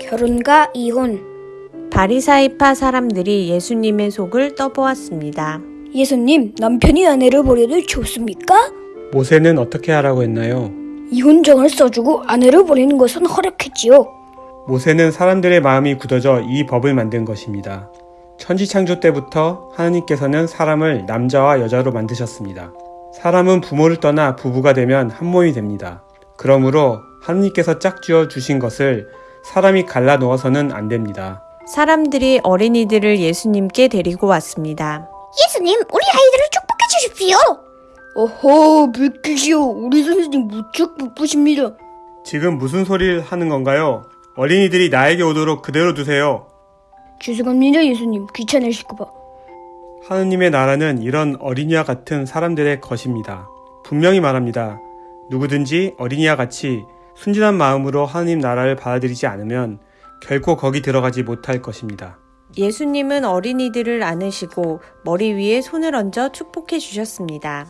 결혼과 이혼. 바리사이파 사람들이 예수님의 속을 떠보았습니다. 예수님, 남편이 아내를 버려도 좋습니까? 모세는 어떻게 하라고 했나요? 이혼정을 써주고 아내를 버리는 것은 허락했지요. 모세는 사람들의 마음이 굳어져 이 법을 만든 것입니다. 천지창조 때부터 하나님께서는 사람을 남자와 여자로 만드셨습니다. 사람은 부모를 떠나 부부가 되면 한 몸이 됩니다. 그러므로 하나님께서 짝지어 주신 것을 사람이 갈라 놓아서는 안 됩니다. 사람들이 어린이들을 예수님께 데리고 왔습니다. 예수님, 우리 아이들을 축복해 주십시오. 어허, 비키시오. 우리 선생님 무척 바쁘십니다. 지금 무슨 소리를 하는 건가요? 어린이들이 나에게 오도록 그대로 두세요. 죄송합니다, 예수님. 귀찮으실까봐. 하느님의 나라는 이런 어린이와 같은 사람들의 것입니다. 분명히 말합니다. 누구든지 어린이와 같이 순진한 마음으로 하느님 나라를 받아들이지 않으면 결코 거기 들어가지 못할 것입니다. 예수님은 어린이들을 안으시고 머리 위에 손을 얹어 축복해 주셨습니다.